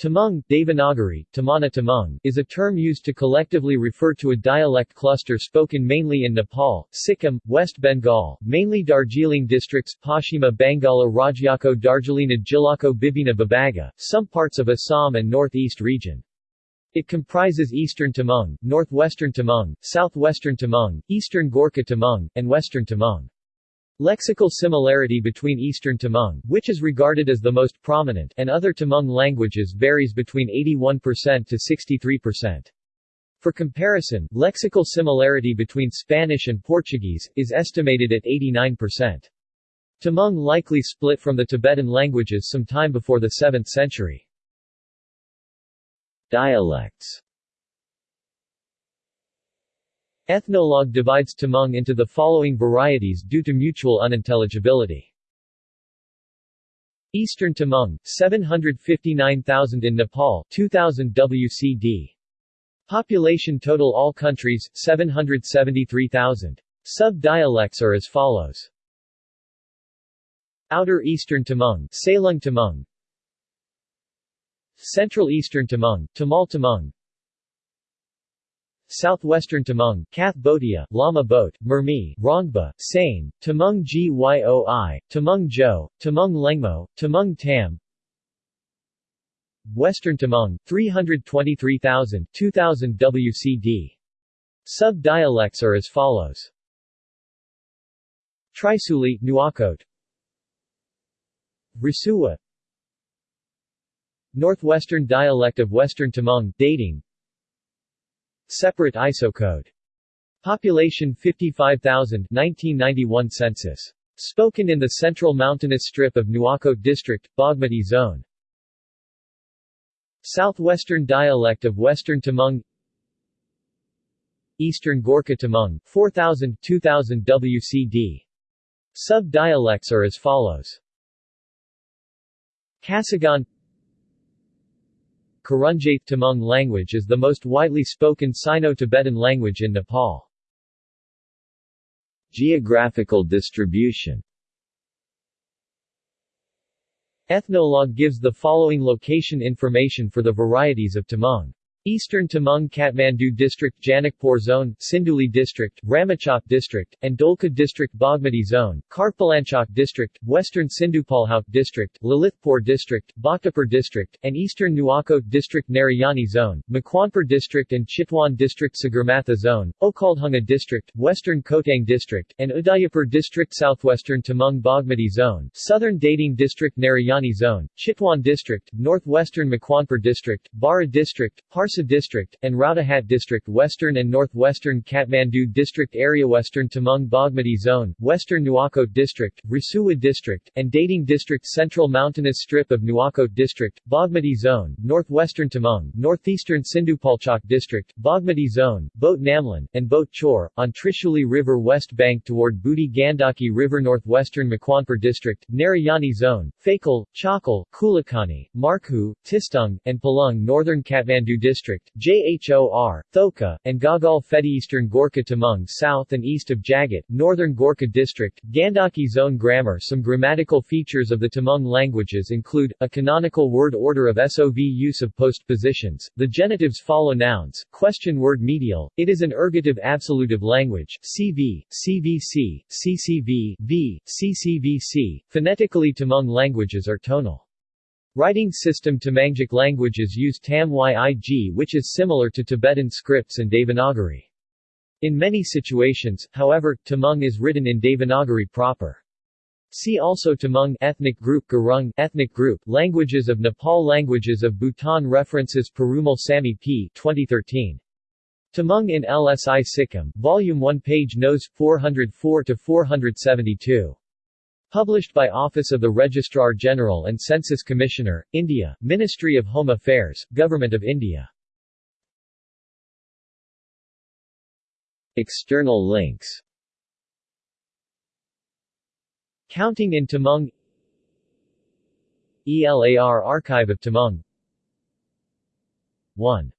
Tamang, Devanagari, Tamana Tamang, is a term used to collectively refer to a dialect cluster spoken mainly in Nepal, Sikkim, West Bengal, mainly Darjeeling districts Pashima Bangala Rajyako Darjeelina Jilako Bibina Babaga, some parts of Assam and northeast region. It comprises eastern Tamang, northwestern Tamang, southwestern Tamang, eastern Gorkha Tamang, and western Tamang. Lexical similarity between Eastern Tamang, which is regarded as the most prominent, and other Tamang languages varies between 81% to 63%. For comparison, lexical similarity between Spanish and Portuguese, is estimated at 89%. Tamang likely split from the Tibetan languages some time before the 7th century. Dialects Ethnologue divides Tamang into the following varieties due to mutual unintelligibility. Eastern Tamang, 759,000 in Nepal 2000 WCD. Population total all countries, 773,000. Sub-dialects are as follows. Outer Eastern Tamang Salung Tamang Central Eastern Tamang, Tamal Tamang Southwestern Tamang, Kath Botia, Lama Boat, Mermi, Rongba, Sane, Tamang Gyoi, Tamang Jo, Tamang Lengmo, Tamang Tam Western Tamang, 323,000 2000 WCD. Sub-dialects are as follows. Trisuli, Nuwakot Risua Northwestern dialect of Western Tamang, Dhading Separate ISO code. Population 55,000 1991 census. Spoken in the central mountainous strip of Nuwakot District, Bagmati Zone. Southwestern dialect of Western Tamang Eastern Gorkha Tamang, 4000 2000 WCD. Sub-dialects are as follows. Kasagan Karunjaith Tamang language is the most widely spoken Sino-Tibetan language in Nepal. Geographical distribution Ethnologue gives the following location information for the varieties of Tamang. Eastern Tamang Kathmandu District Janakpur Zone, Sinduli District, Ramechhap District, and Dolakha District Bagmati Zone, Kartpalanchok District, Western Sindhupalchok District, Lalitpur District, Bhaktapur District, and Eastern Nuwakot District Narayani Zone, Makwanpur District and Chitwan District Sagarmatha Zone, Okhaldhunga District, Western Khotang District, and Udayapur District Southwestern Tamang Bagmati Zone, Southern Dhading District Narayani Zone, Chitwan District, Northwestern Makwanpur District, Bara District, Par Parsa District, and Rautahat District Western and Northwestern Kathmandu District Area Western Tamang Bagmati Zone, Western Nuwakot District, Rasuwa District, and Dhading District Central Mountainous Strip of Nuwakot District, Bagmati Zone, Northwestern Tamang, Northeastern Sindhupalchok District, Bagmati Zone, Boat Namlan, and Boat Chor, on Trishuli River west bank toward Budhi Gandaki River Northwestern Makwanpur District, Narayani Zone, Fakal, Chakal, Kulakani, Markhu, Tistung, and Palung Northern Kathmandu District District, JHOR, Thoka, and Gagal Fedi Eastern Gorkha Tamang south and east of Jagat, Northern Gorkha District, Gandaki Zone Grammar Some grammatical features of the Tamang languages include, a canonical word order of SOV use of postpositions, the genitives follow nouns, question word medial, it is an ergative absolutive language, CV, CVC, CCV, V, CCVC, phonetically Tamang languages are tonal. Writing system Tamangic languages use Tam-Yig which is similar to Tibetan scripts and Devanagari. In many situations, however, Tamang is written in Devanagari proper. See also Tamang ethnic group Gurung ethnic group Languages of Nepal Languages of Bhutan References Perumal Sami P 2013 Tamang in LSI Sikkim Volume 1 page Nos 404 to 472 Published by Office of the Registrar General and Census Commissioner, India, Ministry of Home Affairs, Government of India. External links. Counting in Tamang ELAR Archive of Tamang 1